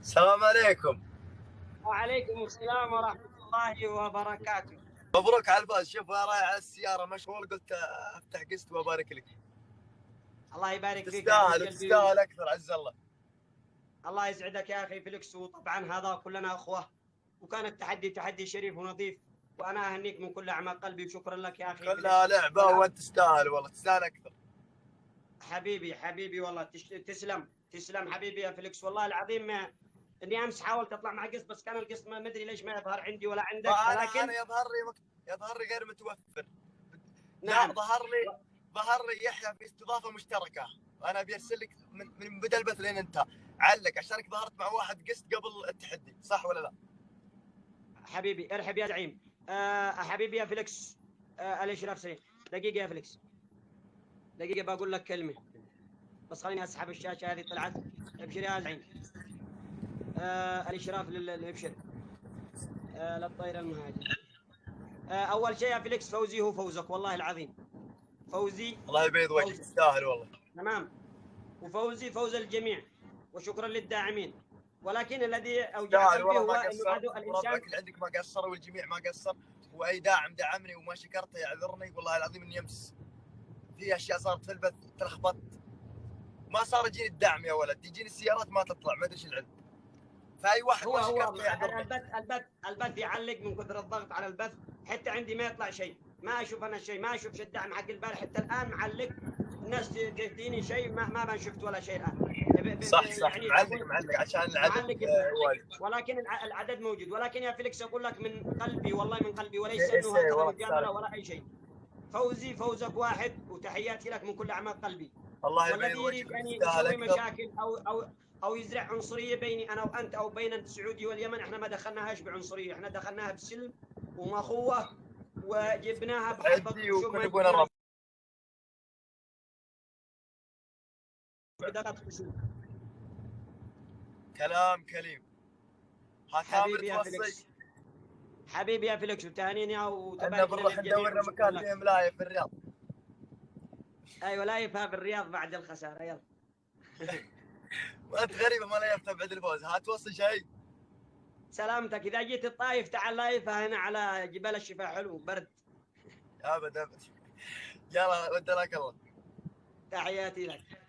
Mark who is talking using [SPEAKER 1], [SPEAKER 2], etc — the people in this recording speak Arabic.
[SPEAKER 1] السلام عليكم.
[SPEAKER 2] وعليكم السلام ورحمة الله وبركاته.
[SPEAKER 1] مبروك على الفوز شوف رايح على السيارة مشغول قلت أفتح قسط وأبارك لك.
[SPEAKER 2] الله يبارك فيك
[SPEAKER 1] تستاهل تستاهل أكثر عز الله.
[SPEAKER 2] الله يسعدك يا أخي فيليكس وطبعا هذا كلنا أخوة وكان التحدي تحدي شريف ونظيف. وأنا أهنيك من كل أعماق قلبي وشكرا لك يا أخي
[SPEAKER 1] كلها لعبة وأنت تستاهل والله. تستاهل أكثر.
[SPEAKER 2] حبيبي حبيبي والله تسلم تسلم حبيبي يا فيليكس والله العظيم ما إني أمس حاولت أطلع مع قسط بس كان القسط ما أدري ليش ما يظهر عندي ولا عندك.
[SPEAKER 1] لكن أنا يظهر لي مك... يظهر لي غير متوفر.
[SPEAKER 2] نعم.
[SPEAKER 1] ظهر لي ظهر لي يحيى في استضافة مشتركة. أنا ابي ارسل لك من, من بدا البث لين انتهى علق عشانك ظهرت مع واحد قسط قبل التحدي. صح ولا لا؟
[SPEAKER 2] حبيبي ارحب يا زعيم. آه حبيبي يا فليكس. آه الاشراف سريع دقيقة يا فليكس. دقيقة بقول لك كلمة. بس خليني أسحب الشاشة هذه طلعت. أبشر يا زعيم. آه الإشراف للأبشر. آه للطير المهاجر آه أول شيء يا فليكس فوزي هو فوزك والله العظيم. فوزي
[SPEAKER 1] الله يبيض وجهك تستاهل والله.
[SPEAKER 2] تمام. وفوزي فوز الجميع وشكرا للداعمين. ولكن الذي اوجع قلبي هو انه
[SPEAKER 1] الإنسان. اللي عندك ما قصر والجميع ما قصر. وأي داعم دعمني وما شكرته يعذرني والله العظيم إني أمس في أشياء صارت في البث تلخبطت ما صار يجيني الدعم يا ولد يجيني السيارات ما تطلع ما أدري إيش العلم. فأي واحد
[SPEAKER 2] هو هو البث البث البث يعلق من كثر الضغط على البث حتى عندي ما يطلع شيء. ما أشوف أنا شيء ما أشوف الدعم حق البارح. حتى الآن معلق الناس تديني شيء ما ما شفت ولا شيء الآن.
[SPEAKER 1] صح صح. يعني معلق معلق عشان العدد
[SPEAKER 2] معلق ولكن العدد موجود. ولكن يا فيليكس أقول لك من قلبي والله من قلبي وليس أنه هكذا مجامله ولا أي شيء. فوزي فوزك واحد وتحياتي لك من كل أعماق قلبي.
[SPEAKER 1] الله
[SPEAKER 2] والذي يريد أن يسوي مشاكل أو أو أو يزرع عنصرية بيني أنا وأنت أو بين السعودي واليمن إحنا ما دخلناهاش بعنصرية إحنا دخلناها بسلم ومخوه وجبناها بحبه
[SPEAKER 1] وكنا كلام كليم.
[SPEAKER 2] يا فيليكس حبيبي يا فيليكس وتهانيني أو
[SPEAKER 1] إحنا بنروح ندور مكان فيه ملاية في الرياض.
[SPEAKER 2] أيوه لايفها في الرياض بعد الخسارة يلا.
[SPEAKER 1] وأنت غريبة ما لايفتها بعد الفوز. هتوصل شيء
[SPEAKER 2] سلامتك. إذا جيت الطايف تعال لايفها هنا على جبال الشفاء حلو برد.
[SPEAKER 1] ابد ابد يلا ودناك الله.
[SPEAKER 2] تحياتي لك.